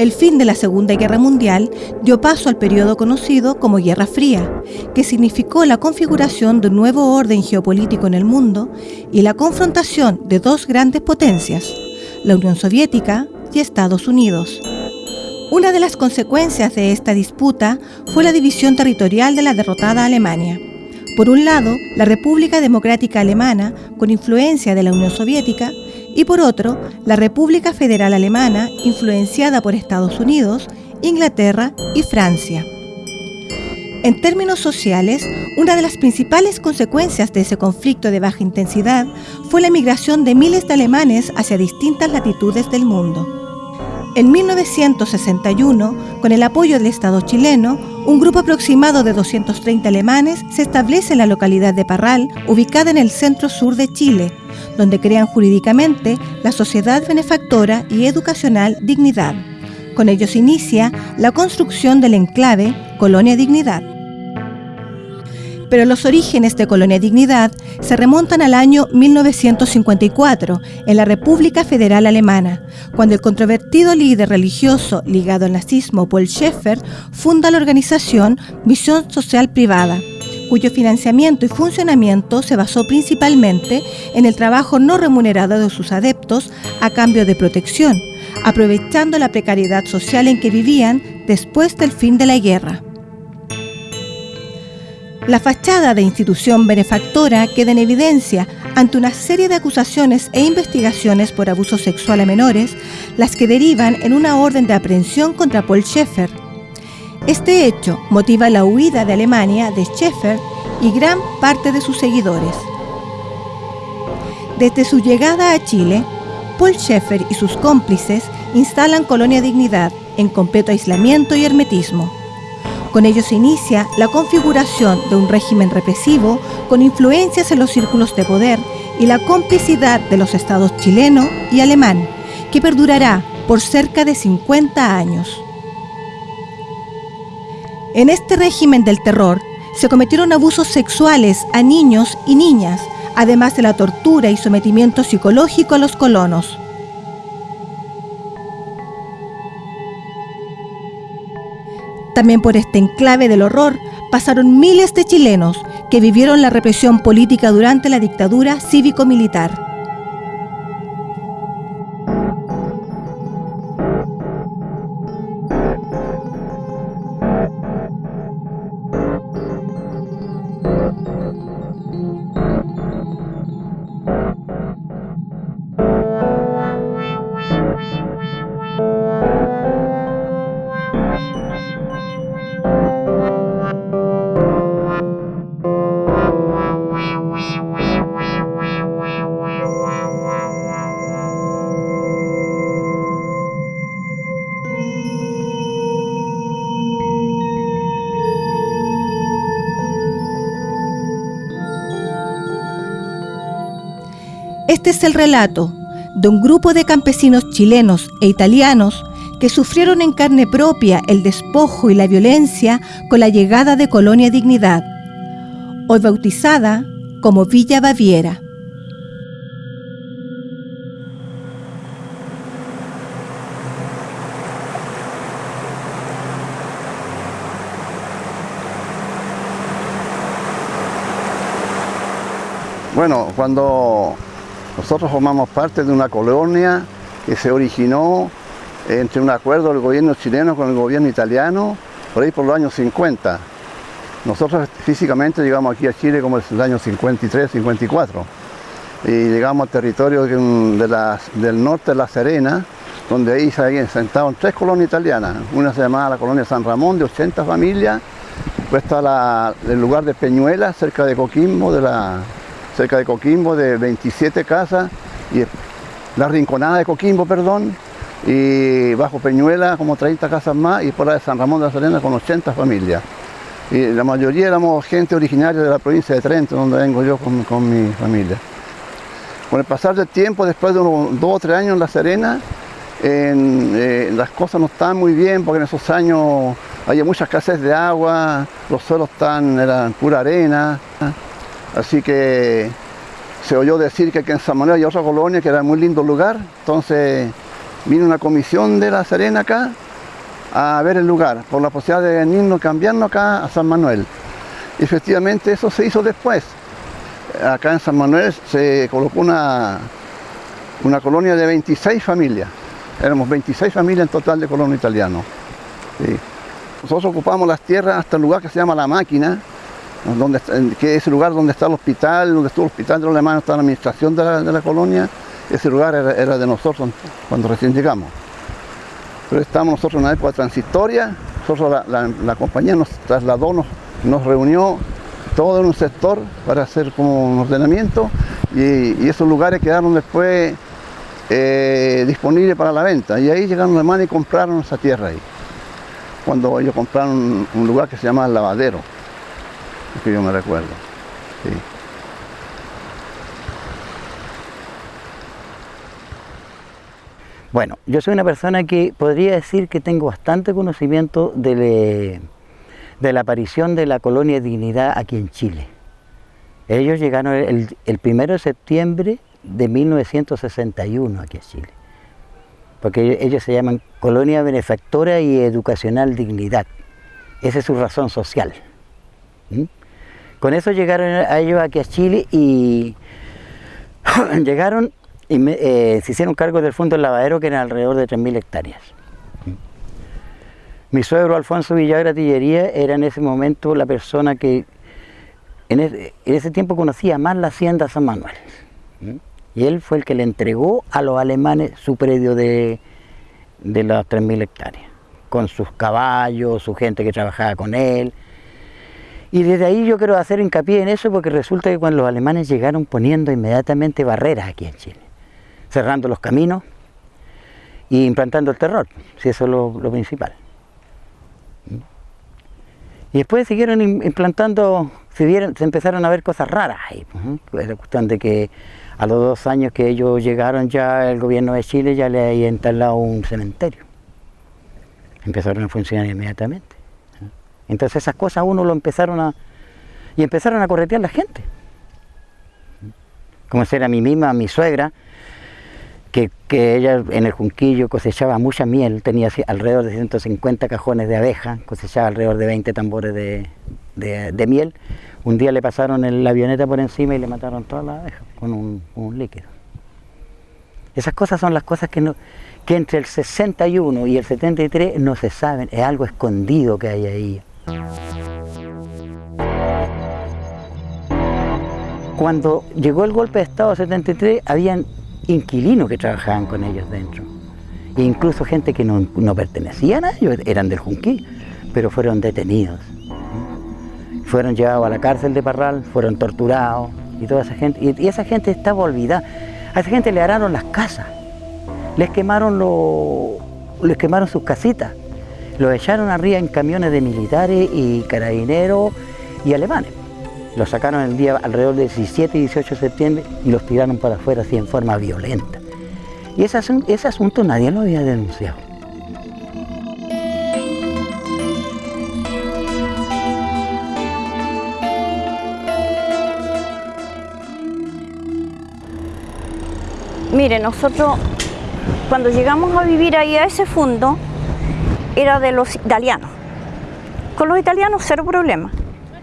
El fin de la Segunda Guerra Mundial dio paso al periodo conocido como Guerra Fría, que significó la configuración de un nuevo orden geopolítico en el mundo y la confrontación de dos grandes potencias, la Unión Soviética y Estados Unidos. Una de las consecuencias de esta disputa fue la división territorial de la derrotada Alemania. Por un lado, la República Democrática Alemana, con influencia de la Unión Soviética, y por otro, la República Federal Alemana, influenciada por Estados Unidos, Inglaterra y Francia. En términos sociales, una de las principales consecuencias de ese conflicto de baja intensidad fue la migración de miles de alemanes hacia distintas latitudes del mundo. En 1961, con el apoyo del Estado chileno, un grupo aproximado de 230 alemanes se establece en la localidad de Parral, ubicada en el centro-sur de Chile, donde crean jurídicamente la Sociedad Benefactora y Educacional Dignidad. Con ellos inicia la construcción del enclave Colonia Dignidad. Pero los orígenes de Colonia Dignidad se remontan al año 1954, en la República Federal Alemana, cuando el controvertido líder religioso ligado al nazismo Paul Schaeffer funda la organización Misión Social Privada, cuyo financiamiento y funcionamiento se basó principalmente en el trabajo no remunerado de sus adeptos a cambio de protección, aprovechando la precariedad social en que vivían después del fin de la guerra. La fachada de institución benefactora queda en evidencia ante una serie de acusaciones e investigaciones por abuso sexual a menores, las que derivan en una orden de aprehensión contra Paul Schaeffer, este hecho motiva la huida de Alemania de Schaeffer y gran parte de sus seguidores. Desde su llegada a Chile, Paul Schaeffer y sus cómplices instalan Colonia Dignidad en completo aislamiento y hermetismo. Con ello se inicia la configuración de un régimen represivo con influencias en los círculos de poder y la complicidad de los estados chileno y alemán, que perdurará por cerca de 50 años. En este régimen del terror se cometieron abusos sexuales a niños y niñas, además de la tortura y sometimiento psicológico a los colonos. También por este enclave del horror pasaron miles de chilenos que vivieron la represión política durante la dictadura cívico-militar. Este es el relato de un grupo de campesinos chilenos e italianos que sufrieron en carne propia el despojo y la violencia con la llegada de Colonia Dignidad, hoy bautizada como Villa Baviera. Bueno, cuando nosotros formamos parte de una colonia que se originó entre un acuerdo del gobierno chileno con el gobierno italiano, por ahí por los años 50. Nosotros físicamente llegamos aquí a Chile como en el año 53, 54. Y llegamos al territorio del norte de La Serena, donde ahí se sentado tres colonias italianas. Una se llamaba la colonia San Ramón, de 80 familias. Después está el lugar de Peñuela, cerca de Coquimbo, de la, cerca de Coquimbo, de 27 casas, y la Rinconada de Coquimbo, perdón, y bajo Peñuela como 30 casas más, y por la de San Ramón de la Serena con 80 familias. Y la mayoría éramos gente originaria de la provincia de Trento, donde vengo yo con, mi familia. Con el pasar del tiempo, después de unos dos o tres años en La Serena, eh, las cosas no estaban muy bien porque en esos años había mucha escasez de agua, los suelos tan, eran pura arena. Así que se oyó decir que aquí en San Manuel hay otra colonia que era muy lindo lugar. Entonces vino una comisión de La Serena acá a ver el lugar, por la posibilidad de venirnos, cambiarnos acá a San Manuel. efectivamente eso se hizo después. Acá en San Manuel se colocó una, una colonia de 26 familias. Éramos 26 familias en total de colono italiano. Nosotros ocupamos las tierras hasta el lugar que se llama La Máquina, donde, que es el lugar donde está el hospital, donde estuvo el hospital de los alemanes, está la administración de la, colonia. Ese lugar era de nosotros cuando recién llegamos. Pero estamos nosotros en una época transitoria, nosotros la, compañía nos trasladó, nos, reunió todo en un sector para hacer como un ordenamiento y, esos lugares quedaron después eh, disponibles para la venta. Y ahí llegaron los alemanes y compraron esa tierra ahí. Cuando ellos compraron un lugar que se llama El Lavadero, que yo me recuerdo. Bueno, yo soy una persona que podría decir que tengo bastante conocimiento de, la aparición de la colonia Dignidad aquí en Chile. Ellos llegaron el, el 1 de septiembre de 1961 aquí en Chile. Porque ellos se llaman Colonia Benefactora y Educacional Dignidad. Esa es su razón social. ¿Mm? Con eso llegaron a ellos aquí a Chile y llegaron y eh, se hicieron cargo del fondo del lavadero que eran alrededor de 3.000 hectáreas. Mi suegro Alfonso Villagra Tillería era en ese momento la persona que en ese, tiempo conocía más la hacienda San Manuel. Y él fue el que le entregó a los alemanes su predio de, de las 3.000 hectáreas, con sus caballos, su gente que trabajaba con él. Y desde ahí yo quiero hacer hincapié en eso porque resulta que cuando los alemanes llegaron poniendo inmediatamente barreras aquí en Chile cerrando los caminos y implantando el terror, si eso es lo, principal. Y después siguieron implantando, se, empezaron a ver cosas raras ahí. Pues, la cuestión de que a los dos años que ellos llegaron ya el gobierno de Chile ya le había instalado un cementerio. Empezaron a funcionar inmediatamente. Entonces esas cosas uno lo empezaron a... y empezaron a corretear la gente. Como si era mi misma, mi suegra, que, ella en el Junquillo cosechaba mucha miel, tenía alrededor de 150 cajones de abeja, cosechaba alrededor de 20 tambores de, miel. Un día le pasaron la avioneta por encima y le mataron todas las abejas con un, líquido. Esas cosas son las cosas que, no, que entre el 61 y el 73 no se saben, es algo escondido que hay ahí. Cuando llegó el golpe de Estado 73, habían inquilinos que trabajaban con ellos dentro. E incluso gente que no, pertenecían a ellos, eran del Junquí, pero fueron detenidos. Fueron llevados a la cárcel de Parral, fueron torturados y toda esa gente. Y, esa gente estaba olvidada. A esa gente le araron las casas, les quemaron, les quemaron sus casitas, los echaron arriba en camiones de militares y carabineros y alemanes. Los sacaron el día alrededor del 17 y 18 de septiembre y los tiraron para afuera así en forma violenta. Y ese, ese asunto nadie lo había denunciado. Mire, nosotros cuando llegamos a vivir ahí a ese fondo, era de los italianos. Con los italianos cero problema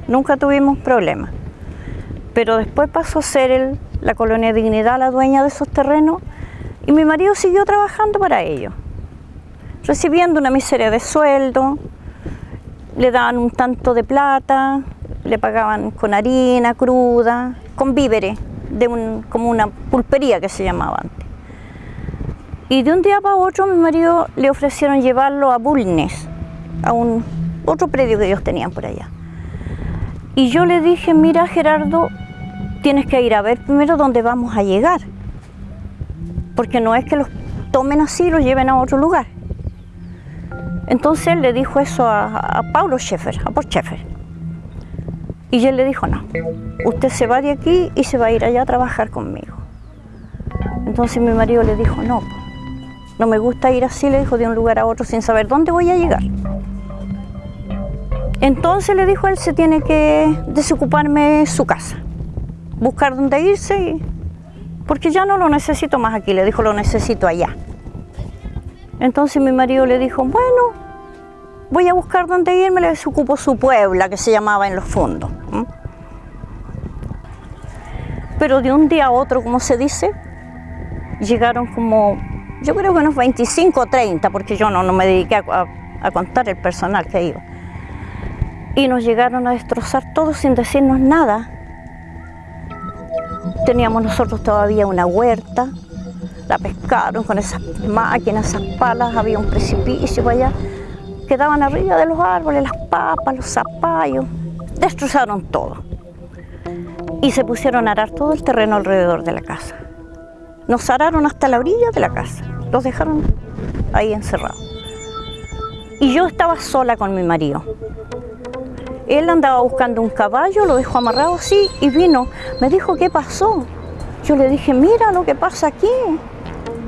nunca tuvimos problemas. Pero después pasó a ser la colonia Dignidad la dueña de esos terrenos y mi marido siguió trabajando para ellos, recibiendo una miseria de sueldo, le daban un tanto de plata, le pagaban con harina cruda, con víveres, de como una pulpería que se llamaba antes. Y de un día para otro mi marido le ofrecieron llevarlo a Bulnes, a un otro predio que ellos tenían por allá. Y yo le dije, mira Gerardo, tienes que ir a ver primero dónde vamos a llegar. Porque no es que los tomen así y los lleven a otro lugar. Entonces él le dijo eso a, Paulo Schaeffer, a Paul Schaeffer. Y él le dijo, no, usted se va de aquí y se va a ir allá a trabajar conmigo. Entonces mi marido le dijo, no, no me gusta ir así, le dijo, de un lugar a otro sin saber dónde voy a llegar. Entonces le dijo él, se tiene que desocuparme su casa, buscar dónde irse, porque ya no lo necesito más aquí, le dijo, lo necesito allá. Entonces mi marido le dijo, bueno, voy a buscar dónde irme, les ocupó su puebla, que se llamaba en los fondos. Pero de un día a otro, como se dice, llegaron como, yo creo que unos 25 o 30, porque yo no, no me dediqué a, contar el personal que iba. Y nos llegaron a destrozar todo sin decirnos nada. Teníamos nosotros todavía una huerta, la pescaron con esas máquinas, esas palas, había un precipicio allá. Quedaban arriba de los árboles, las papas, los zapallos, destrozaron todo. Y se pusieron a arar todo el terreno alrededor de la casa. Nos araron hasta la orilla de la casa, los dejaron ahí encerrados. Y yo estaba sola con mi marido. Él andaba buscando un caballo, lo dejó amarrado así y vino. Me dijo, ¿qué pasó? Yo le dije, mira lo que pasa aquí.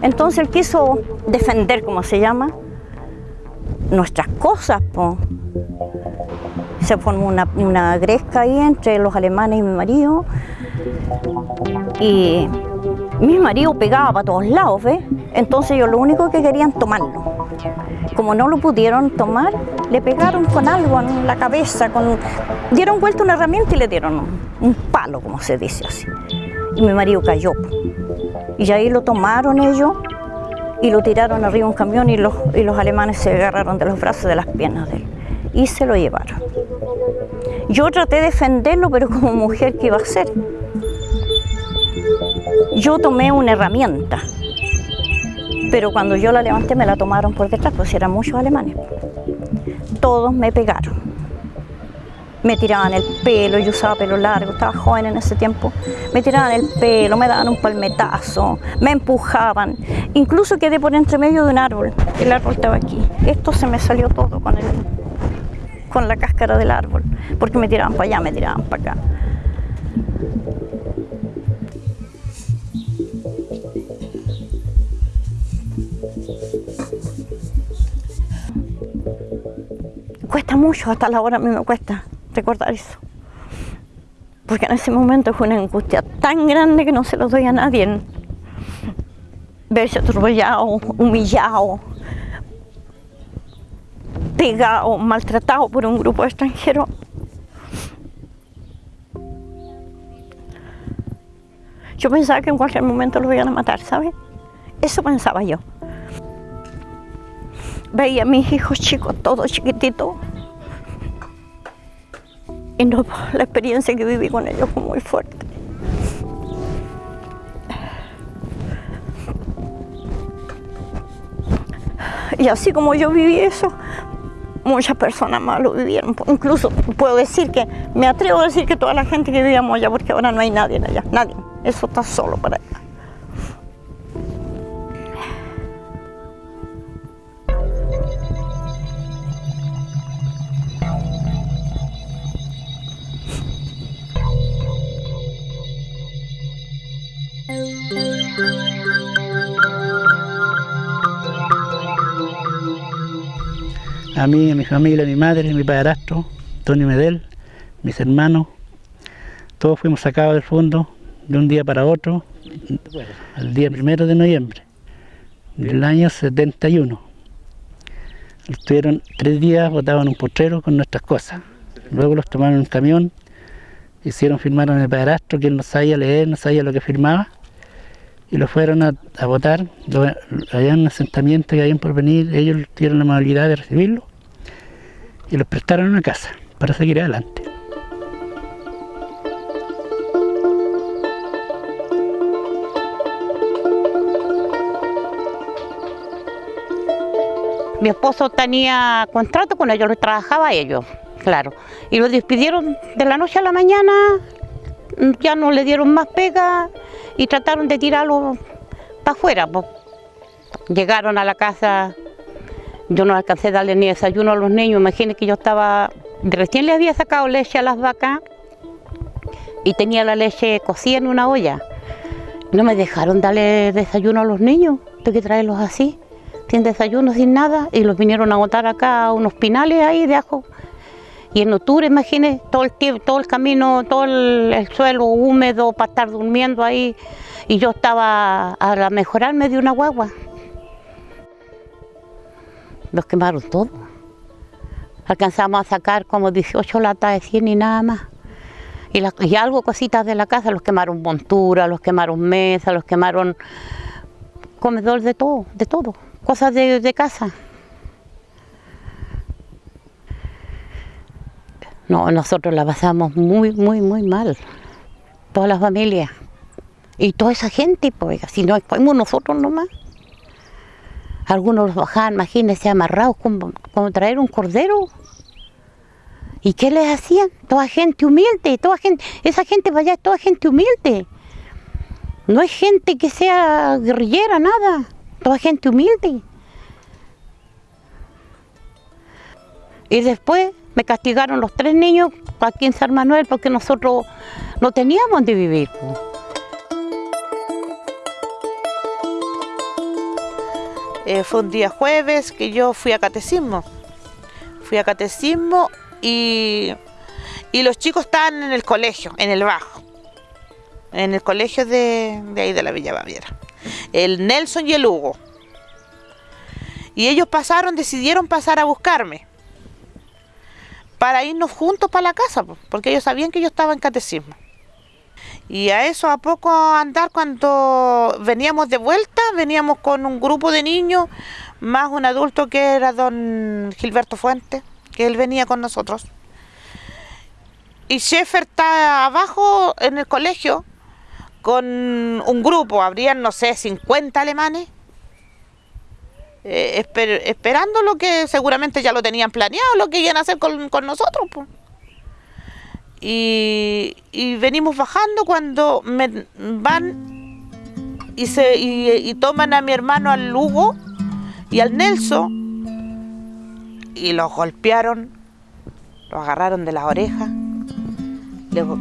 Entonces él quiso defender, como se llama, nuestras cosas. Se formó una, una gresca ahí entre los alemanes y mi marido. Y mi marido pegaba para todos lados, ¿ves? Entonces yo lo único que querían tomarlo. Como no lo pudieron tomar, le pegaron con algo en la cabeza, con... dieron vuelta una herramienta y le dieron un, palo, como se dice así. Y mi marido cayó. Y ahí lo tomaron ellos y lo tiraron arriba un camión y los, y los alemanes se agarraron de los brazos de las piernas de él y se lo llevaron. Yo traté de defenderlo, pero como mujer, ¿qué iba a hacer? Yo tomé una herramienta, pero cuando yo la levanté me la tomaron por detrás, pues eran muchos alemanes. Todos me pegaron. Me tiraban el pelo, yo usaba pelo largo, estaba joven en ese tiempo. Me tiraban el pelo, me daban un palmetazo, me empujaban. Incluso quedé por entre medio de un árbol. El árbol estaba aquí. Esto se me salió todo con, el, con la cáscara del árbol, porque me tiraban para allá, me tiraban para acá. Cuesta mucho, hasta la hora a mí me cuesta recordar eso. Porque en ese momento fue una angustia tan grande que no se lo doy a nadie. Verse atropellado, humillado, pegado, maltratado por un grupo extranjero. Yo pensaba que en cualquier momento lo iban a matar, ¿sabes? Eso pensaba yo veía a mis hijos chicos, todos chiquititos. Y no, la experiencia que viví con ellos fue muy fuerte. Y así como yo viví eso, muchas personas más lo vivieron. Incluso puedo decir que, me atrevo a decir que toda la gente que vivíamos allá, porque ahora no hay nadie allá, nadie. Eso está solo para allá. A mí, a mi familia, a mi madre, a mi padrastro, Tony Medel, mis hermanos, todos fuimos sacados del fondo de un día para otro, el día primero de noviembre del año 71. Estuvieron tres días botados en un potrero con nuestras cosas. Luego los tomaron en camión, hicieron firmar a mi padrastro, que él no sabía leer, no sabía lo que firmaba, y lo fueron a, a votar allá en un asentamiento que habían por venir, ellos tuvieron la amabilidad de recibirlo y los prestaron una casa para seguir adelante. Mi esposo tenía contrato con ellos, trabajaba ellos, claro. Y lo despidieron de la noche a la mañana, ya no le dieron más pega y trataron de tirarlo para afuera. Llegaron a la casa yo no alcancé a darle ni desayuno a los niños, imagínense que yo estaba, recién le había sacado leche a las vacas y tenía la leche cocida en una olla. No me dejaron darle desayuno a los niños, tengo que traerlos así, sin desayuno, sin nada, y los vinieron a botar acá a unos pinales ahí de ajo. Y en octubre, imagínense, todo el, tiempo, todo el camino, todo el, suelo húmedo para estar durmiendo ahí, y yo estaba a mejorarme de una guagua los quemaron todo. alcanzamos a sacar como 18 latas de 100 y nada más. Y, la- algo cositas de la casa, los quemaron montura, los quemaron mesas, los quemaron comedor de todo, de todo, cosas de, de casa. No, nosotros la pasamos muy, muy, muy mal, toda la familia. Y toda esa gente, pues, si no fuimos nosotros nomás. Algunos los bajaban, imagínense, amarrados como, como traer un cordero. ¿Y qué les hacían? Toda gente humilde, toda gente, esa gente para allá es toda gente humilde. No es gente que sea guerrillera, nada. Toda gente humilde. Y después me castigaron los tres niños aquí en San Manuel porque nosotros no teníamos donde vivir. Eh, fue un día jueves que yo fui a catecismo. Fui a catecismo y, y los chicos estaban en el colegio, en el bajo. En el colegio de, de ahí de la Villa Baviera. El Nelson y el Hugo. Y ellos pasaron, decidieron pasar a buscarme. Para irnos juntos para la casa, po, porque ellos sabían que yo estaba en catecismo. Y a eso, a poco andar, cuando veníamos de vuelta, veníamos con un grupo de niños, más un adulto que era don Gilberto Fuentes, que él venía con nosotros. Y Sheffer está abajo en el colegio con un grupo, habrían, no sé, 50 alemanes, eh, esper- esperando lo que seguramente ya lo tenían planeado, lo que iban a hacer con, con nosotros. Y, venimos bajando cuando me van y, se, y, toman a mi hermano al Lugo y al Nelson y los golpearon, los agarraron de las orejas,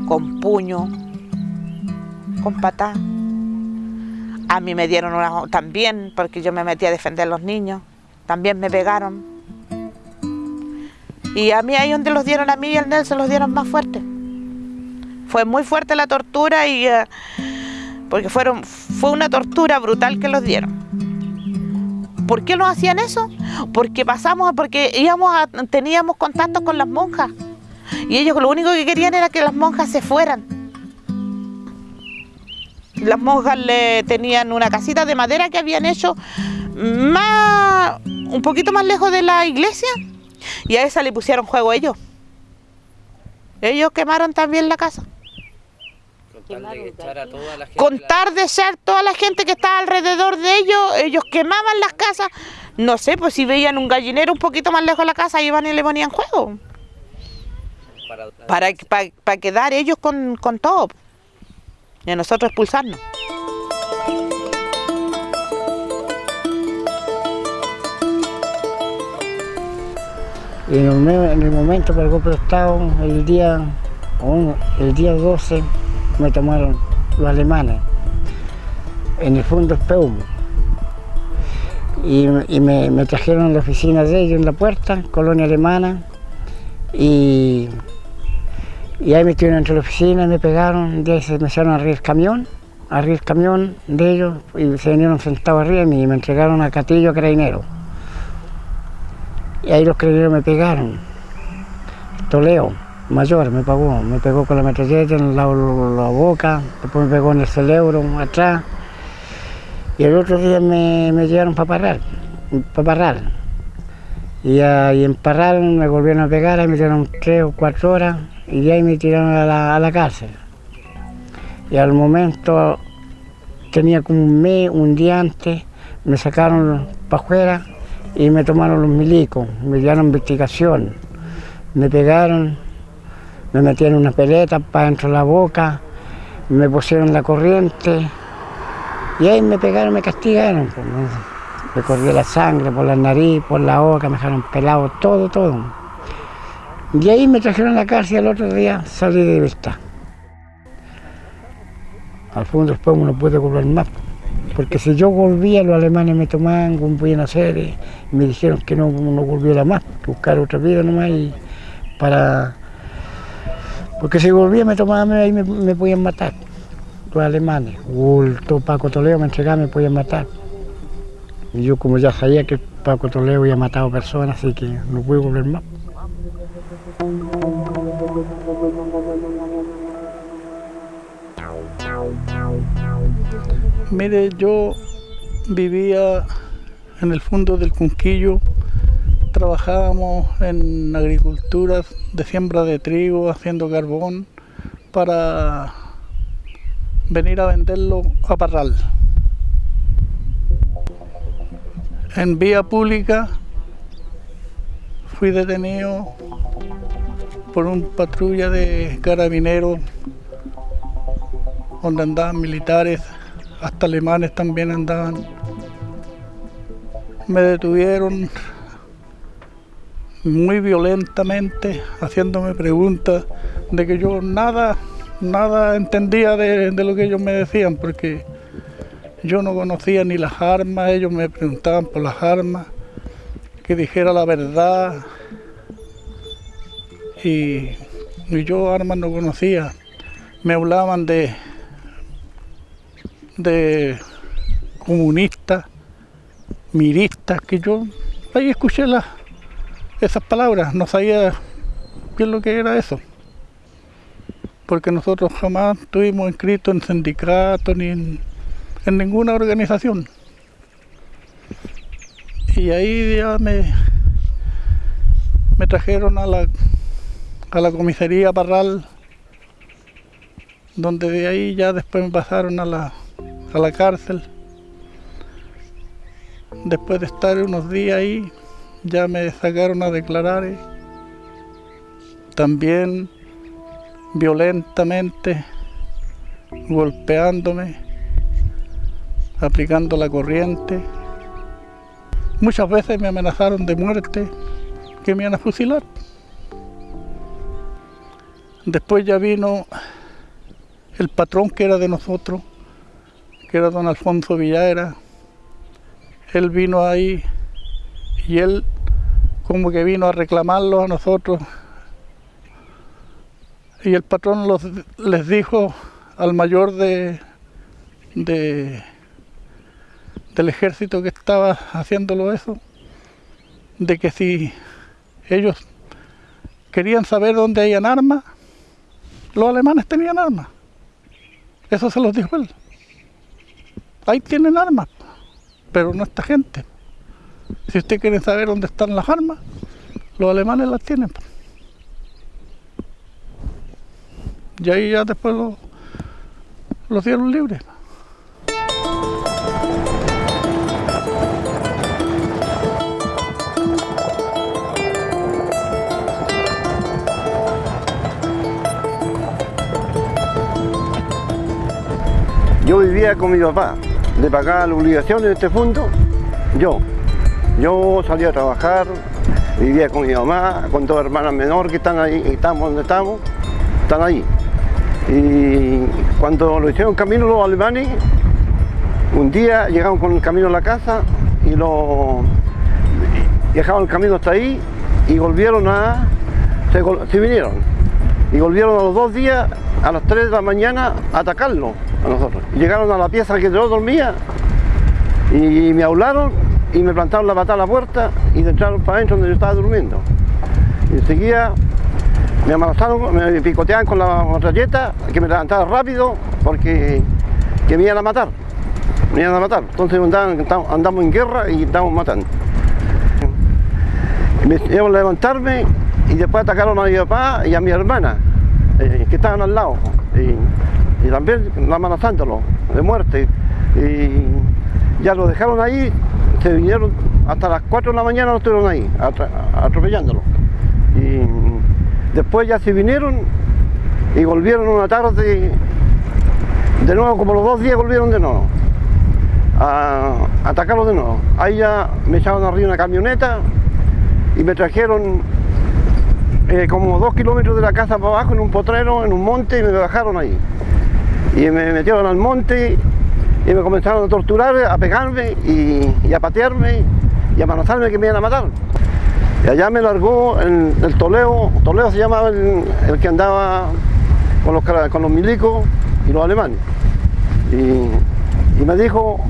con puño, con patá. A mí me dieron una también, porque yo me metí a defender a los niños, también me pegaron. Y a mí ahí donde los dieron a mí y al Nelson los dieron más fuerte. Fue muy fuerte la tortura y eh, porque fueron fue una tortura brutal que los dieron. ¿Por qué nos hacían eso? Porque pasamos, porque íbamos a- teníamos contacto con las monjas y ellos lo único que querían era que las monjas se fueran. Las monjas le tenían una casita de madera que habían hecho más un poquito más lejos de la iglesia y a esa le pusieron juego ellos. Ellos quemaron también la casa. Contar de ser toda la gente que estaba alrededor de ellos, ellos quemaban las casas. No sé, pues si veían un gallinero un poquito más lejos de la casa, iban y le ponían juego. Para, para, para quedar ellos con, con todo. Y a nosotros expulsarnos. En el, me- en el momento por el golpe de Estado, el día, el día 12, me tomaron los alemanes, en el fondo Speum. Y, y me, me trajeron a la oficina de ellos en la puerta, colonia alemana, y, y ahí me estuvieron entre la oficina, me pegaron, de ahí se me echaron arriba el camión, arriba el camión de ellos, y se vinieron sentados arriba y me entregaron a Catillo Carabinero. Y ahí los carabineros me pegaron. Toleo, mayor, me pegó. Me pegó con la metralleta en la, la boca, después me pegó en el cerebro, atrás. Y el otro día me, me llevaron para Parral, para Parral. Y, ah, y en Parral me volvieron a pegar, ahí me dieron tres o cuatro horas y ahí me tiraron a la, a la cárcel. Y al momento tenía como un mes, un día antes, me sacaron para afuera y me tomaron los milicos, me dieron investigación, me pegaron, me metieron una peleta para dentro de la boca, me pusieron la corriente y ahí me pegaron, me castigaron. pues. Me corría la sangre por la nariz, por la boca, me dejaron pelado, todo, todo. Y ahí me trajeron a la cárcel y al otro día salí de libertad. Al fondo después no pude volver más. Porque si yo volvía, los alemanes me tomaban, como podían hacer, y me dijeron que no, no volviera más, buscar otra vida nomás y para... Porque si volvía me tomaban ahí me, me podían matar, los alemanes. O el Paco Toledo me entregaba, me podían matar. Y yo como ya sabía que Paco Toledo había matado personas, así que no pude volver más. Mire, yo vivía en el fondo del Cunquillo, trabajábamos en agricultura de siembra de trigo, haciendo carbón, para venir a venderlo a Parral. En vía pública fui detenido por un patrulla de carabineros donde andaban militares, hasta alemanes también andaban. Me detuvieron muy violentamente, haciéndome preguntas de que yo nada, nada entendía de, de lo que ellos me decían, porque yo no conocía ni las armas, ellos me preguntaban por las armas, que dijera la verdad, y, y yo armas no conocía. Me hablaban de, de comunistas, miristas, que yo ahí escuché esas palabras, no sabía bien lo que era eso. Porque nosotros jamás estuvimos inscritos en sindicatos ni en, en ninguna organización. Y ahí ya me, me trajeron a la, a la comisaría Parral, donde de ahí ya después me pasaron a la, a la cárcel. Después de estar unos días ahí, ya me sacaron a declarar. y También violentamente, golpeándome, aplicando la corriente. Muchas veces me amenazaron de muerte, que me iban a fusilar. Después ya vino el patrón que era de nosotros, que era don Alfonso Villaera. Él vino ahí y él como que vino a reclamarlo a nosotros. Y el patrón les dijo al mayor de, de- del ejército que estaba haciéndolo eso, de que si ellos querían saber dónde hayan armas, los alemanes tenían armas. Eso se los dijo él. Ahí tienen armas, pero no esta gente. Si usted quiere saber dónde están las armas, los alemanes las tienen. Y ahí ya después los, los dieron libres. Yo vivía con mi papá, de pagar las obligaciones de este fondo, yo. Yo salía a trabajar, vivía con mi mamá, con dos hermanas menores que están ahí, estamos donde estamos, están ahí. Y cuando lo hicieron camino los alemanes, un día llegaron con el camino a la casa y lo dejaron el camino hasta ahí y volvieron a. se vinieron. Y volvieron a los dos días, a las 3 de la mañana, a atacarlo a. Y llegaron a la pieza que yo dormía y me hablaron y me plantaron la patada a la puerta y entraron para adentro donde yo estaba durmiendo. Y enseguida me amenazaron, me picoteaban con la metralleta, que me levantara rápido porque que me iban a matar. Me iban a matar. Entonces andamos en guerra y estábamos matando. Me hicieron levantarme y después atacaron a mi papá y a mi hermana, eh, que estaban al lado. Y, y también amenazándolo de muerte. Y ya lo dejaron ahí, se vinieron hasta las 4 de la mañana, no estuvieron ahí, atropellándolo. Y después ya se vinieron y volvieron una tarde, de nuevo, como los dos días volvieron de nuevo a atacarlo de nuevo. Ahí ya me echaron arriba una camioneta y me trajeron eh, como dos kilómetros de la casa para abajo en un potrero, en un monte y me bajaron ahí. Y me metieron al monte y me comenzaron a torturar, a pegarme y, a patearme y a amenazarme que me iban a matar. Y allá me largó el, Toledo, Toledo se llamaba el, que andaba con los, con los milicos y los alemanes. Y, me dijo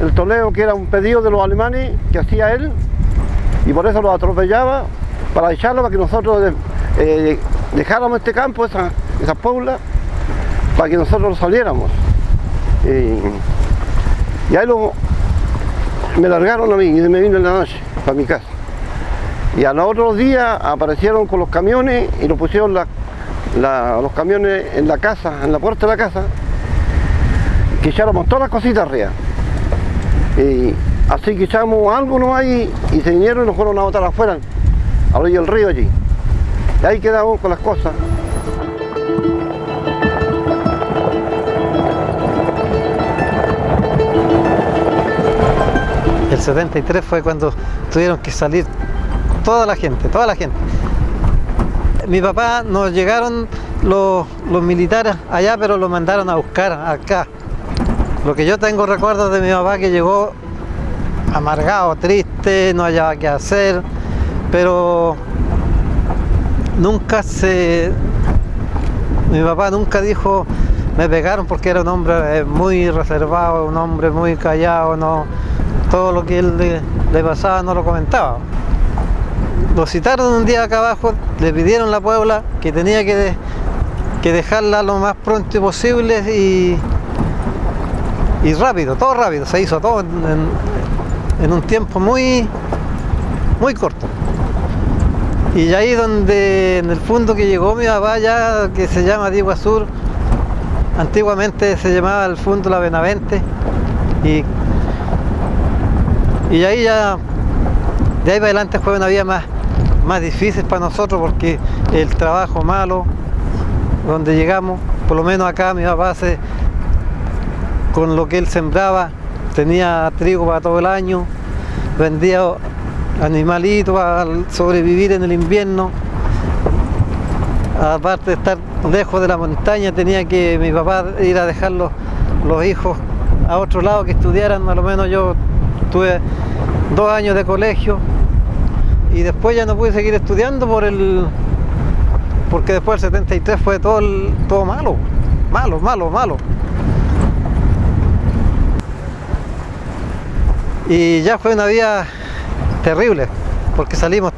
el Toledo que era un pedido de los alemanes que hacía él y por eso los atropellaba para echarlo para que nosotros eh, dejáramos este campo, esa, esa pobla, para que nosotros saliéramos. y ahí lo, me largaron a mí y me vino en la noche para mi casa. Y a los otros días aparecieron con los camiones y nos pusieron los camiones en la casa, en la puerta de la casa, que echáramos todas las cositas arriba. Y así que echamos algo no hay y se vinieron y nos fueron a botar afuera, a orilla del río allí. Y ahí quedamos con las cosas. 73 fue cuando tuvieron que salir toda la gente, toda la gente. Mi papá nos llegaron los, militares allá, pero lo mandaron a buscar acá. Lo que yo tengo recuerdos de mi papá que llegó amargado, triste, no hallaba qué hacer, pero nunca se... Mi papá nunca dijo, me pegaron porque era un hombre eh, muy reservado, un hombre muy callado, no, todo lo que él le pasaba no lo comentaba lo citaron un día acá abajo, le pidieron la Puebla que tenía que, dejarla lo más pronto posible y, y rápido, todo rápido, se hizo todo en, un tiempo muy, muy corto. Y ahí donde en el fondo que llegó mi papá ya, que se llama Diego Sur, antiguamente se llamaba el fondo La Benavente, y, y ahí ya, de ahí para adelante fue una vida más, más difícil para nosotros porque el trabajo malo, donde llegamos, por lo menos acá mi papá se, con lo que él sembraba, tenía trigo para todo el año, vendía animalitos para sobrevivir en el invierno. Aparte de estar lejos de la montaña, tenía que mi papá ir a dejar los, los hijos a otro lado que estudiaran, a lo menos yo tuve dos años de colegio, y después ya no pude seguir estudiando por el porque después del 73 fue todo, todo malo, malo, malo, malo. Y ya fue una vida terrible, porque salimos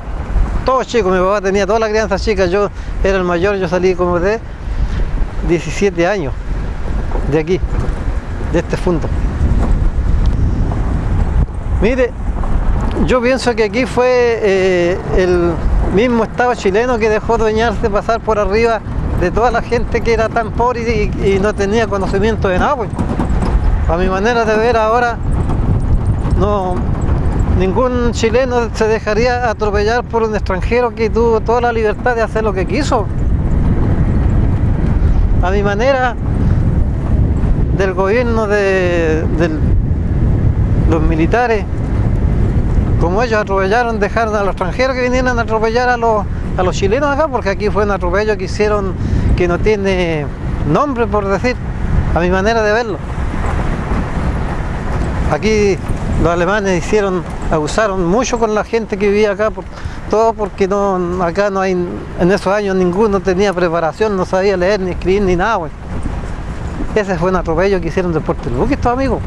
todos chicos, mi papá tenía toda la crianza chica, yo era el mayor, yo salí como de 17 años de aquí, de este fondo. Mire, yo pienso que aquí fue eh, el mismo Estado chileno que dejó dueñarse pasar por arriba de toda la gente que era tan pobre y, no tenía conocimiento de nada. Pues. A mi manera de ver ahora, no, ningún chileno se dejaría atropellar por un extranjero que tuvo toda la libertad de hacer lo que quiso. A mi manera del gobierno de los militares como ellos atropellaron, dejaron a los extranjeros que vinieran a atropellar a los, a los chilenos acá, porque aquí fue un atropello que hicieron que no tiene nombre, por decir, a mi manera de verlo. Aquí los alemanes hicieron, abusaron mucho con la gente que vivía acá, todo porque no, acá no hay, en esos años ninguno tenía preparación, no sabía leer, ni escribir, ni nada. Ese fue un atropello que hicieron de Puerto Luque, estos amigos.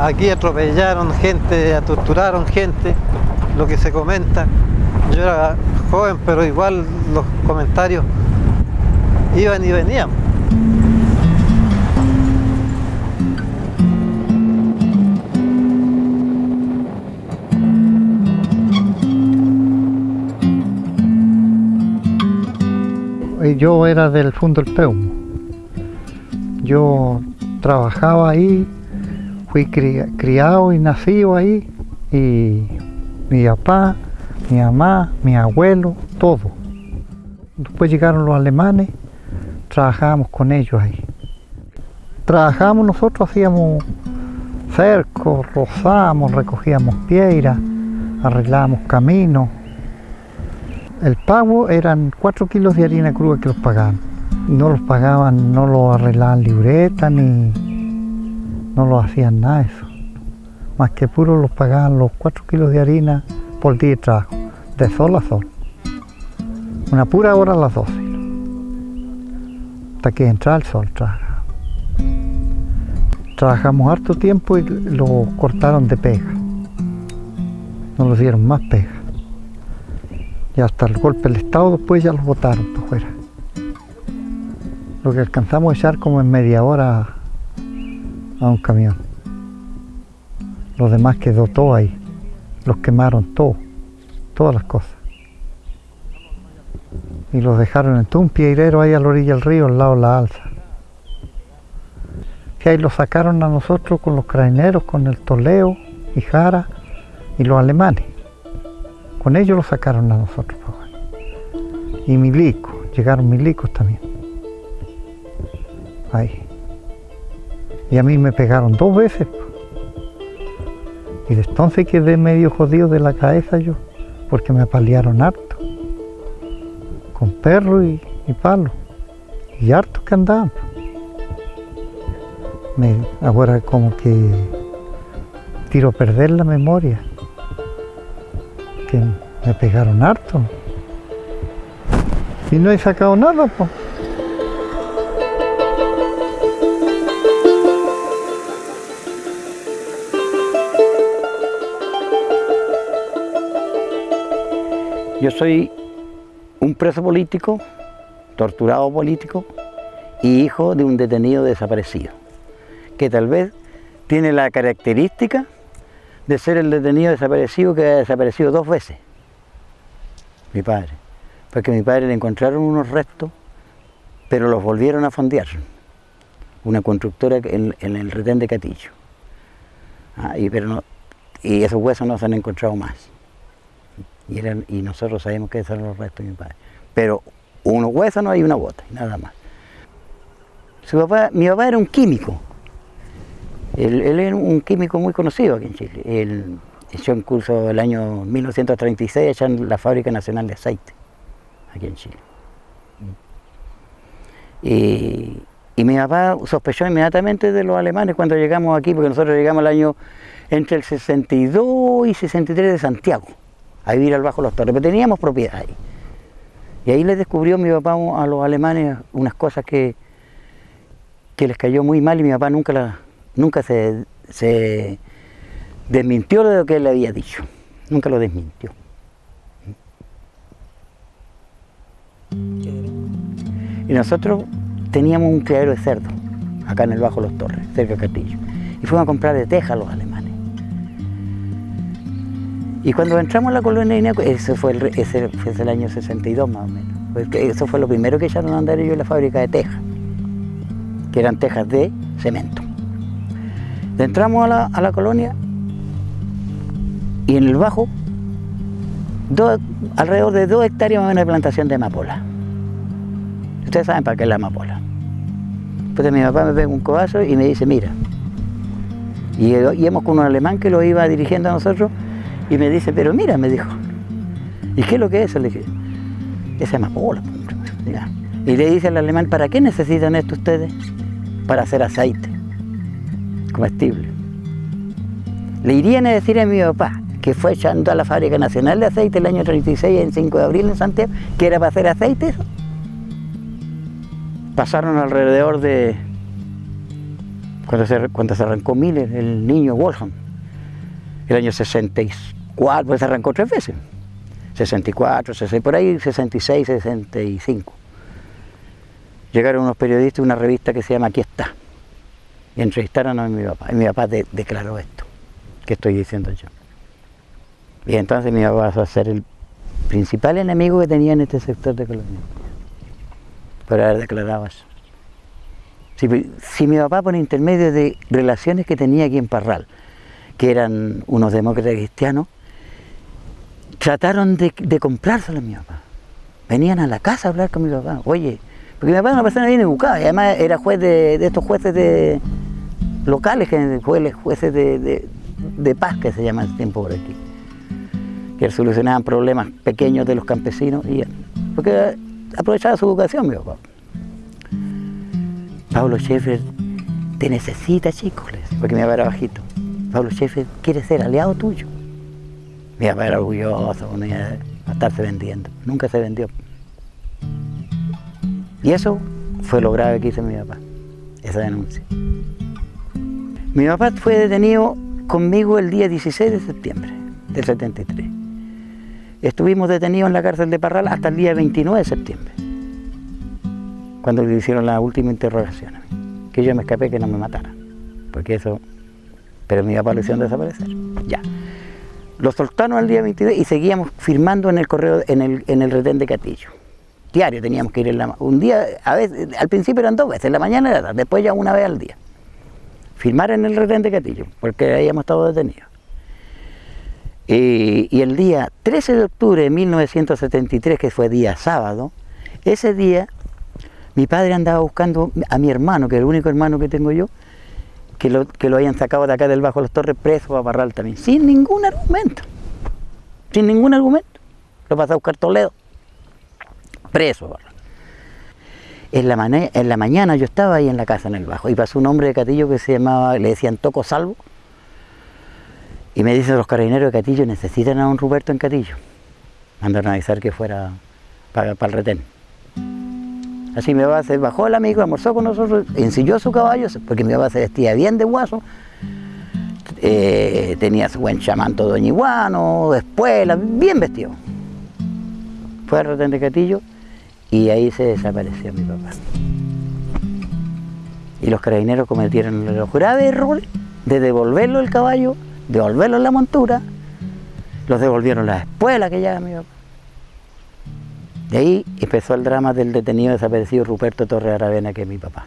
Aquí atropellaron gente, torturaron gente, lo que se comenta. Yo era joven, pero igual los comentarios iban y venían. Yo era del Fondo del Peumo. Yo trabajaba ahí fui criado y nacido ahí y mi papá, mi mamá, mi abuelo, todo. Después llegaron los alemanes, trabajábamos con ellos ahí. Trabajábamos nosotros, hacíamos cercos, rozábamos, recogíamos piedras, arreglábamos caminos. El pago eran cuatro kilos de harina cruda que los pagaban. No los pagaban, no los arreglaban libreta ni, no lo hacían nada eso. Más que puro los pagaban los 4 kilos de harina por día de trabajo, de sol a sol. Una pura hora a las 12. Hasta que entraba el sol trabaja. Trabajamos harto tiempo y lo cortaron de pega. no los dieron más pega. Y hasta el golpe del Estado después ya los botaron por fuera. Lo que alcanzamos a echar como en media hora a un camión. Los demás quedó todo ahí. Los quemaron todo, todas las cosas. Y los dejaron en un piedrero ahí a la orilla del río, al lado de la alza. Y ahí los sacaron a nosotros con los craneros, con el Toleo y Jara y los alemanes. Con ellos los sacaron a nosotros. Y milicos, llegaron milicos también. Ahí. Y a mí me pegaron dos veces. Y de entonces quedé medio jodido de la cabeza yo, porque me paliaron harto. Con perro y, y palo. Y harto que andaban. Me, ahora como que tiro a perder la memoria. Que me pegaron harto. Y no he sacado nada, pues. Yo soy un preso político, torturado político y hijo de un detenido desaparecido, que tal vez tiene la característica de ser el detenido desaparecido que ha desaparecido dos veces, mi padre, porque a mi padre le encontraron unos restos, pero los volvieron a fondear, una constructora en, el retén de Catillo, ah, y, pero no, y esos huesos no se han encontrado más. Y, y nosotros sabemos que eran los restos de mi padre. Pero unos huesos hay una bota, nada más. Su papá, mi papá era un químico. Él, era un químico muy conocido aquí en Chile. Él echó en curso el año 1936 echó en la Fábrica Nacional de Aceite, aquí en Chile. Y, y mi papá sospechó inmediatamente de los alemanes cuando llegamos aquí, porque nosotros llegamos al año entre el 62 y 63 de Santiago a vivir al Bajo Los Torres, pero teníamos propiedad ahí. Y ahí les descubrió mi papá a los alemanes unas cosas que, que les cayó muy mal y mi papá nunca, la, nunca se, desmintió de lo que él le había dicho, nunca lo desmintió. Y nosotros teníamos un criadero de cerdo, acá en el Bajo Los Torres, cerca de Castillo, y fuimos a comprar de teja a los alemanes. Y cuando entramos a la colonia de Ineco, ese fue el, ese fue el año 62 más o menos, porque eso fue lo primero que echaron a andar ellos en la fábrica de tejas, que eran tejas de cemento. Entramos a la, a la colonia y en el bajo, dos, alrededor de dos hectáreas más o menos plantación de amapola. Ustedes saben para qué es la amapola. Entonces mi papá me pega un cobazo y me dice, mira, y íbamos con un alemán que lo iba dirigiendo a nosotros, y me dice, pero mira, me dijo, ¿y qué es lo que es? Le dije, es amapola. Y le dice al alemán, ¿para qué necesitan esto ustedes? Para hacer aceite comestible. Le irían a decir a mi papá, que fue echando a la Fábrica Nacional de Aceite el año 36, en 5 de abril en Santiago, que era para hacer aceite eso. Pasaron alrededor de, cuando se, arrancó Miller, el niño Wolfram, el año 64, pues arrancó tres veces. 64, 66, por ahí 66, 65. Llegaron unos periodistas una revista que se llama Aquí está. Y entrevistaron a mi papá. Y mi papá de, declaró esto, que estoy diciendo yo. Y entonces mi papá pasó a ser el principal enemigo que tenía en este sector de Colombia. Por haber declarado eso. Si, si, mi papá por intermedio de relaciones que tenía aquí en Parral, que eran unos demócratas cristianos, trataron de, de comprárselo a mi papá. Venían a la casa a hablar con mi papá. Oye, porque mi papá era una persona bien educada, y además era juez de, de estos jueces de locales, jueces de, paz que se llama el tiempo por aquí que solucionaban problemas pequeños de los campesinos, y, porque aprovechaba su educación, mi papá. Pablo Schaeffer te necesita, chicos, porque mi papá era bajito. Pablo Schaeffer quiere ser aliado tuyo. Mi papá era orgulloso, a estarse vendiendo, nunca se vendió. Y eso fue lo grave que hizo mi papá, esa denuncia. Mi papá fue detenido conmigo el día 16 de septiembre del 73. Estuvimos detenidos en la cárcel de Parral hasta el día 29 de septiembre, cuando le hicieron la última interrogación a mí, que yo me escapé que no me mataran, porque eso, pero mi papá lo hicieron desaparecer, ya. Lo soltaron al día 22 y seguíamos firmando en el correo, en el, en el retén de Catillo. Diario teníamos que ir en la, un día, a veces, al principio eran dos veces, en la mañana y la tarde, después ya una vez al día. Firmar en el retén de Catillo, porque ahí hemos estado detenidos. Y, y el día 13 de octubre de 1973, que fue día sábado, ese día mi padre andaba buscando a mi hermano, que es el único hermano que tengo yo, que lo, que lo hayan sacado de acá del Bajo de los Torres preso a Parral también, sin ningún argumento, sin ningún argumento. Lo pasó a buscar Toledo, preso a Parral. En la, en la mañana yo estaba ahí en la casa en el Bajo y pasó un hombre de Catillo que se llamaba, le decían Toco Salvo, y me dicen los carabineros de Catillo necesitan a un Ruperto en Catillo. Mandaron a avisar que fuera para el retén. Así mi papá se bajó el amigo, almorzó con nosotros, ensilló su caballo, porque mi papá se vestía bien de guaso, eh, tenía su buen chamán todo ñiguano, de espuela, bien vestido. Fue al retén de Catillo y ahí se desapareció mi papá. Y los carabineros cometieron el grave error de devolverlo el caballo, devolverlo la montura, los devolvieron la espuela que lleva mi papá. De ahí empezó el drama del detenido desaparecido Ruperto Torres Aravena, que es mi papá.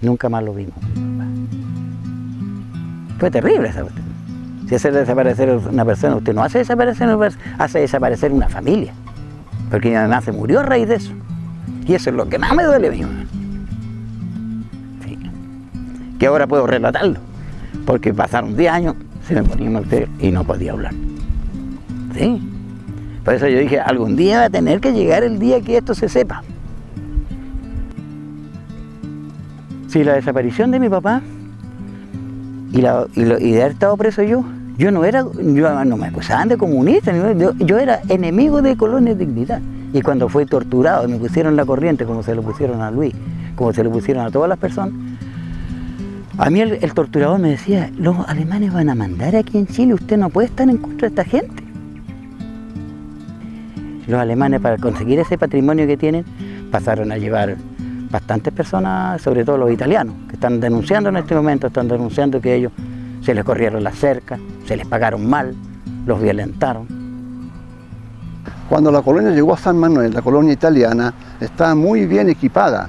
Nunca más lo vimos. Fue terrible esa cuestión. Si hace desaparecer una persona, usted no hace desaparecer una persona, hace desaparecer una familia. Porque mi mamá se murió a raíz de eso. Y eso es lo que más me duele a mí. Sí. Que ahora puedo relatarlo. Porque pasaron 10 años, se me ponía mal y no podía hablar. Sí. Por eso yo dije, algún día va a tener que llegar el día que esto se sepa. Si la desaparición de mi papá y, de haber estado preso yo, yo no era, yo no me acusaban de comunista, ni- yo, era enemigo de Colonia Dignidad. Y cuando fui torturado y me pusieron la corriente, como se lo pusieron a Luis, como se lo pusieron a todas las personas, a mí el torturador me decía, los alemanes van a mandar aquí en Chile, usted no puede estar en contra de esta gente. Los alemanes para conseguir ese patrimonio que tienen pasaron a llevar bastantes personas, sobre todo los italianos, que están denunciando en este momento, están denunciando que ellos se les corrieron las cercas, se les pagaron mal, los violentaron. Cuando la colonia llegó a San Manuel, la colonia italiana, estaba muy bien equipada.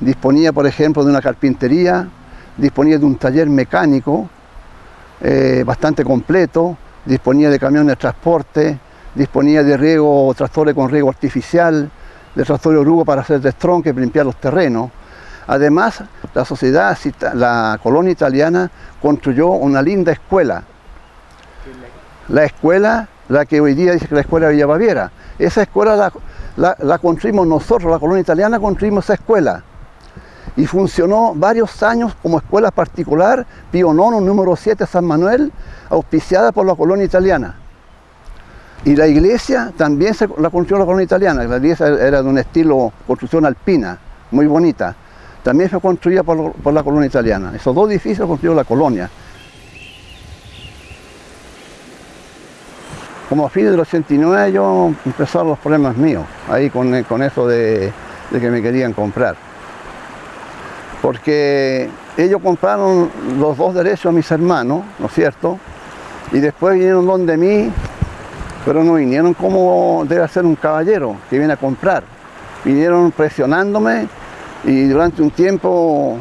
Disponía, por ejemplo, de una carpintería, disponía de un taller mecánico eh, bastante completo, disponía de camiones de transporte, disponía de riego, tractores con riego artificial, de tractores orugo para hacer destronque, limpiar los terrenos. Además, la sociedad, la colonia italiana construyó una linda escuela, la escuela, la que hoy día dice que la escuela de Villa Baviera. Esa escuela la, la- construimos nosotros, la colonia italiana construimos esa escuela. Y funcionó varios años como escuela particular, IX, número 7, San Manuel, auspiciada por la colonia italiana. Y la iglesia también se, la construyó la colonia italiana. La iglesia era de un estilo construcción alpina, muy bonita. También fue construida por, por la colonia italiana. Esos dos edificios construyó la colonia. Como a fines del 89 yo empezaron los problemas míos, ahí con, con eso de, de que me querían comprar. Porque ellos compraron los dos derechos a mis hermanos, ¿no es cierto? Y después vinieron donde mí, pero no vinieron como debe ser un caballero que viene a comprar. Vinieron presionándome y durante un tiempo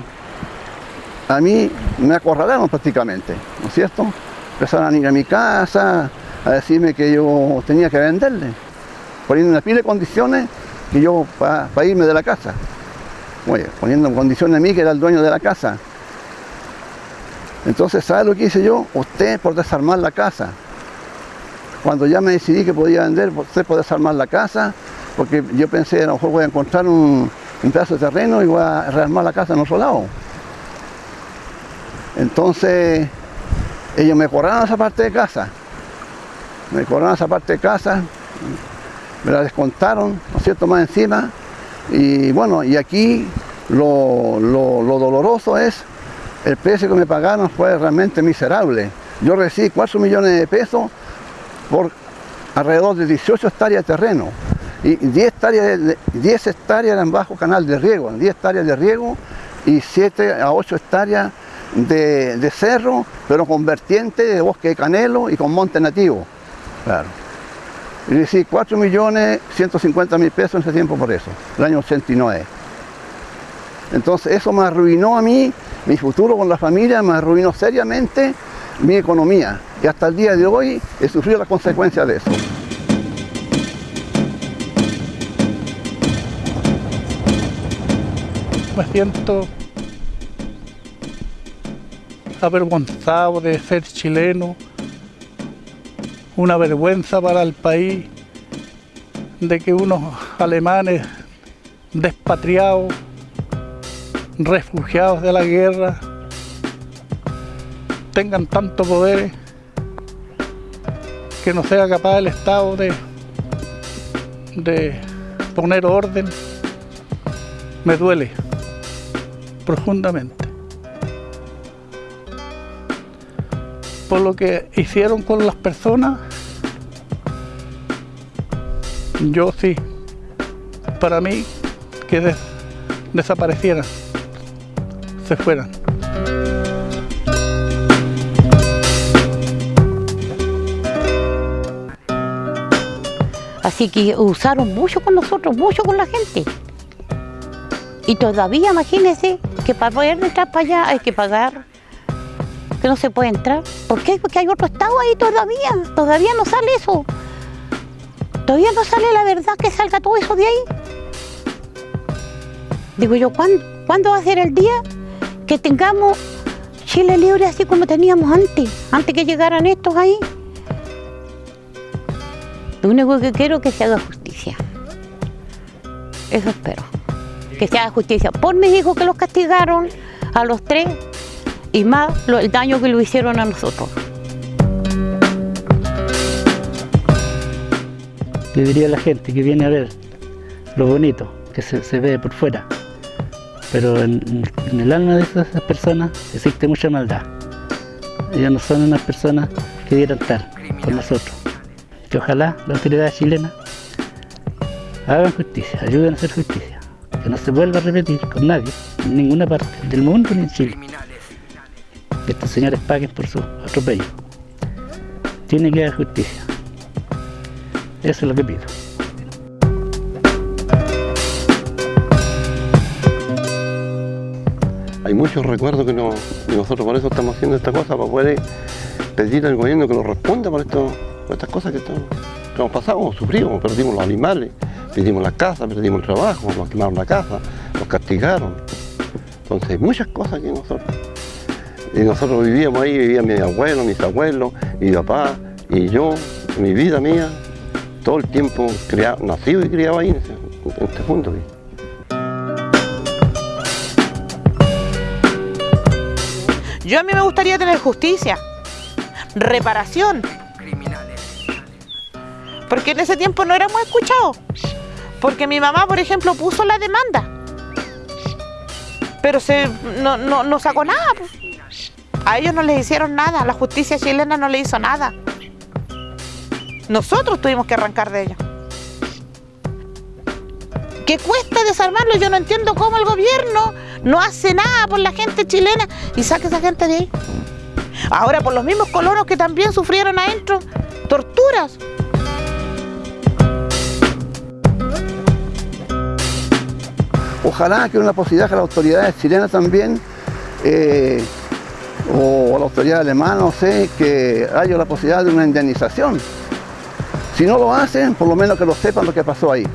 a mí me acorralaron prácticamente, ¿no es cierto? Empezaron a ir a mi casa, a decirme que yo tenía que venderle, poniendo una pila de condiciones que yo para irme de la casa. Oye, poniendo en condiciones a mí que era el dueño de la casa. Entonces, ¿sabe lo que hice yo? Usted por desarmar la casa. Cuando ya me decidí que podía vender, usted por desarmar la casa, porque yo pensé, a lo mejor voy a encontrar un, pedazo de terreno y voy a rearmar la casa en otro lado. Entonces, ellos me cobraron esa parte de casa. Me cobraron esa parte de casa, me la descontaron, ¿no es cierto?, más encima. Y bueno, y aquí lo, lo- lo doloroso es, el precio que me pagaron fue realmente miserable. Yo recibí 4 millones de pesos por alrededor de 18 hectáreas de terreno y 10 hectáreas, de- 10 hectáreas eran bajo canal de riego, 10 hectáreas de riego y 7 a 8 hectáreas de, de cerro, pero con vertiente de bosque de canelo y con monte nativo. Claro. Y decir, 4 millones 150 mil pesos en ese tiempo por eso, el año 89. Entonces eso me arruinó a mí, mi futuro con la familia, me arruinó seriamente mi economía. Y hasta el día de hoy he sufrido las consecuencias de eso. Me siento avergonzado de ser chileno, una vergüenza para el país de que unos alemanes despatriados, refugiados de la guerra, tengan tanto poder que no sea capaz el Estado de, de poner orden, me duele profundamente. Por lo que hicieron con las personas, yo sí, para mí, que des- desaparecieran, se fueran. Así que usaron mucho con nosotros, mucho con la gente. Y todavía, imagínense, que para poder entrar para allá hay que pagar, que no se puede entrar. ¿Por qué? Porque hay otro estado ahí todavía, todavía no sale eso. Todavía no sale la verdad que salga todo eso de ahí. Digo yo, ¿cuándo, ¿cuándo va a ser el día que tengamos Chile libre así como teníamos antes? Antes que llegaran estos ahí. Lo único que quiero es que se haga justicia. Eso espero. Que se haga justicia por mis hijos que los castigaron, a los tres, y más lo- el daño que lo hicieron a nosotros. Le diría a la gente que viene a ver lo bonito que se, se ve por fuera, pero en, en el alma de esas personas existe mucha maldad. Ellos no son unas personas que dieran estar con nosotros. Que ojalá las autoridades chilenas hagan justicia, ayuden a hacer justicia, que no se vuelva a repetir con nadie, en ninguna parte del mundo ni en Chile. Que estos señores paguen por su atropello. Tiene que haber justicia. Eso es lo que pido. Hay muchos recuerdos que no, nosotros por eso estamos haciendo esta cosa, para poder pedir al gobierno que nos responda por, esto, estas cosas que, estamos- que hemos pasado, hemos sufrido, perdimos los animales, perdimos la casa, perdimos el trabajo, nos quemaron la casa, nos castigaron. Entonces hay muchas cosas que nosotros. Y nosotros vivíamos ahí, vivían mis abuelos, mis abuelos, mi papá y yo, mi vida mía, todo el tiempo criado, nacido y criado ahí en, este punto. Yo a mí me gustaría tener justicia, reparación. Porque en ese tiempo no éramos escuchados. Porque mi mamá, por ejemplo, puso la demanda. Pero se, no, no, no sacó nada. A ellos no les hicieron nada. La justicia chilena no le hizo nada. Nosotros tuvimos que arrancar de ella. ¿Qué cuesta desarmarlo? Yo no entiendo cómo el gobierno no hace nada por la gente chilena y saca esa gente de ahí. Ahora por los mismos colonos que también sufrieron adentro torturas. Ojalá que una posibilidad que las autoridades chilenas también, eh, o la autoridad alemana, no sé, que haya la posibilidad de una indemnización. Si no lo hacen, por lo menos que lo sepan lo que pasó ahí.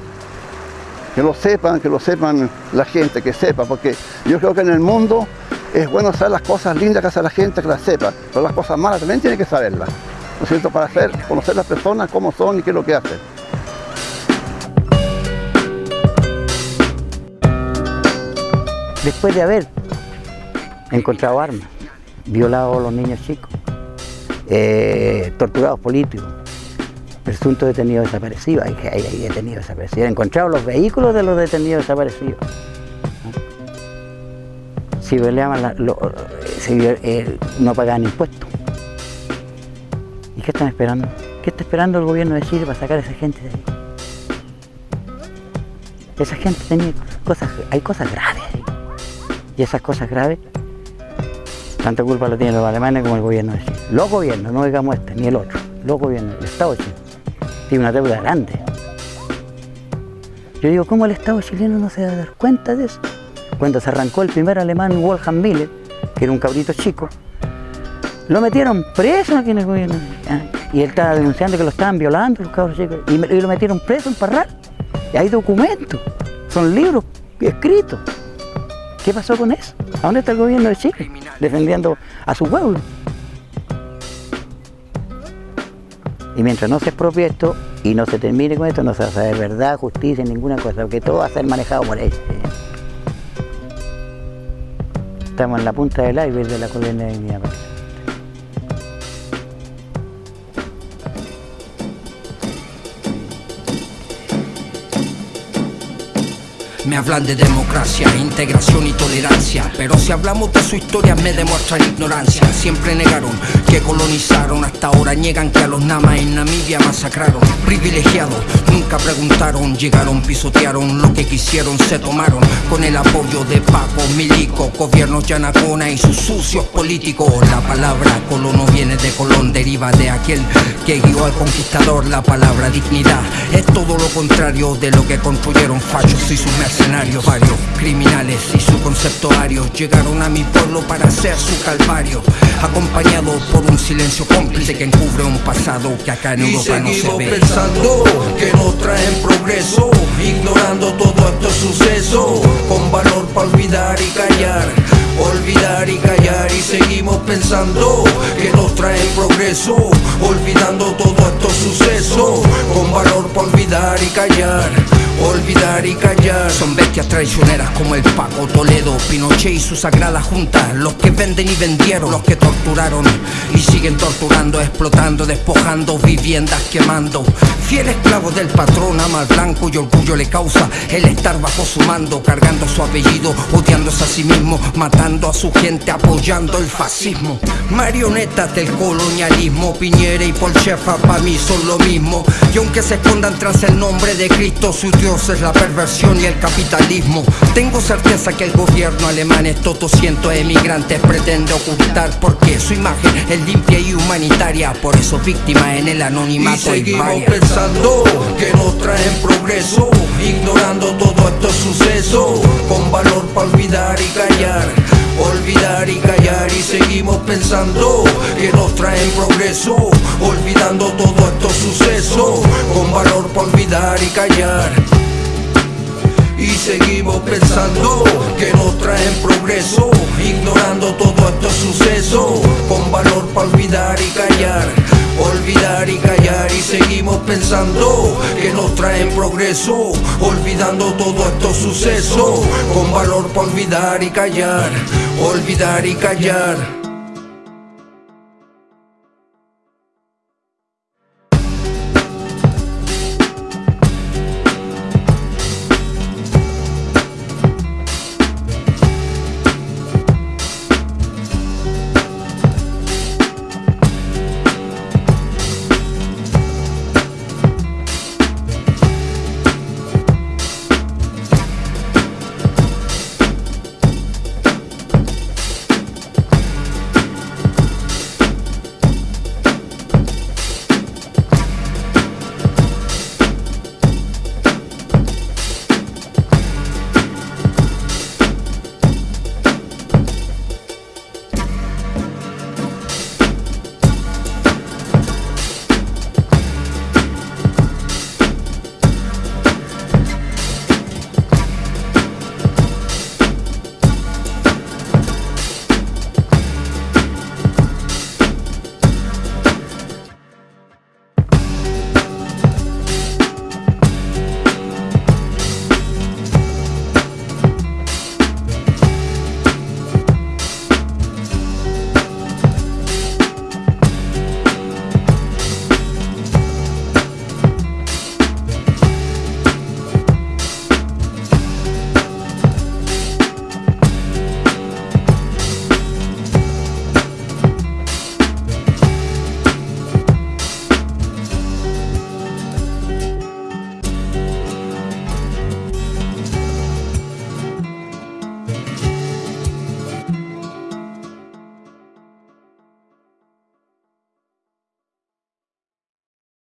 Que lo sepan, que lo sepan la gente, que sepa, porque yo creo que en el mundo es bueno saber las cosas lindas que hace la gente, que las sepa, pero las cosas malas también tiene que saberlas, ¿no es cierto? Para hacer, conocer las personas, cómo son y qué es lo que hacen. Después de haber encontrado armas, violado a los niños chicos, eh, torturados políticos, presuntos detenidos desaparecidos, hay, hay, hay detenidos desaparecidos, encontrado los vehículos de los detenidos desaparecidos. Si violaban eh, no pagaban impuestos. ¿Y qué están esperando? ¿Qué está esperando el gobierno de Chile para sacar a esa gente de ahí? Esa gente tenía cosas, hay cosas graves. Y esas cosas graves, tanta culpa la tienen los alemanes como el gobierno de Chile. Los gobiernos, no digamos este, ni el otro. Los gobiernos, el Estado de Chile. Tiene una deuda grande. Yo digo, ¿cómo el Estado chileno no se va a dar cuenta de eso? Cuando se arrancó el primer alemán, Wolfgang Miller, que era un cabrito chico, lo metieron preso aquí en el gobierno. Ah, Y él estaba denunciando que lo estaban violando los cabros chicos. Y lo metieron preso en Parral. Y hay documentos, son libros escritos. ¿Qué pasó con eso? ¿A dónde está el gobierno de Chile? Defendiendo a su pueblo. Y mientras no se expropie esto y no se termine con esto, no se va a saber verdad, justicia, ninguna cosa, porque todo va a ser manejado por ellos. Estamos en la punta del iceberg de la colina de mi Me hablan de democracia, integración y tolerancia, pero si hablamos de su historia me demuestran ignorancia. Siempre negaron que colonizaron, hasta ahora niegan que a los namas en Namibia masacraron. Privilegiados, nunca preguntaron, llegaron, pisotearon, lo que quisieron se tomaron. Con el apoyo de Paco, Milico, gobiernos Yanacona y sus sucios políticos. La palabra colono viene de Colón, deriva de aquel que guió al conquistador. La palabra dignidad es todo lo contrario de lo que construyeron fachos y sus mercenarios. Varios criminales y su conceptuario llegaron a mi pueblo para hacer su calvario, acompañados por un silencio cómplice que encubre un pasado que acá en Y Europa no se ve. pensando que nos traen progreso, ignorando todos estos sucesos, con valor para olvidar y callar, olvidar y callar y seguimos pensando que nos traen progreso, olvidando todos estos sucesos, con valor para olvidar y callar, olvidar y callar. Son bestias traicioneras como el Paco Toledo, Pinochet y su sagrada junta, los que venden y vendieron, los que torturaron y siguen torturando, explotando, despojando, viviendas quemando. Fiel esclavo del patrón, ama al blanco y orgullo le causa el estar bajo su mando, cargando su apellido, odiándose a sí mismo, matando a su gente, apoyando el fascismo. Marionetas del colonialismo, Piñera y Polchefa para mí son lo mismo. Y aunque se escondan tras el nombre de Cristo, su Dios es la perversión y el capitalismo. Tengo certeza que el gobierno alemán, estos 200 emigrantes, pretende ocultar porque su imagen es limpia y humanitaria. Por eso víctima en el Y anonimato hay seguimos varias. pensando que nos traen progreso, ignorando todos estos sucesos, con valor para olvidar y callar, olvidar y callar y seguimos pensando que nos traen progreso, olvidando todos estos sucesos, con valor para olvidar y callar. Y seguimos pensando que nos traen progreso, ignorando todos estos sucesos, con valor para olvidar y callar, olvidar y callar. Y seguimos pensando que nos traen progreso, olvidando todos estos sucesos, con valor para olvidar y callar, olvidar y callar.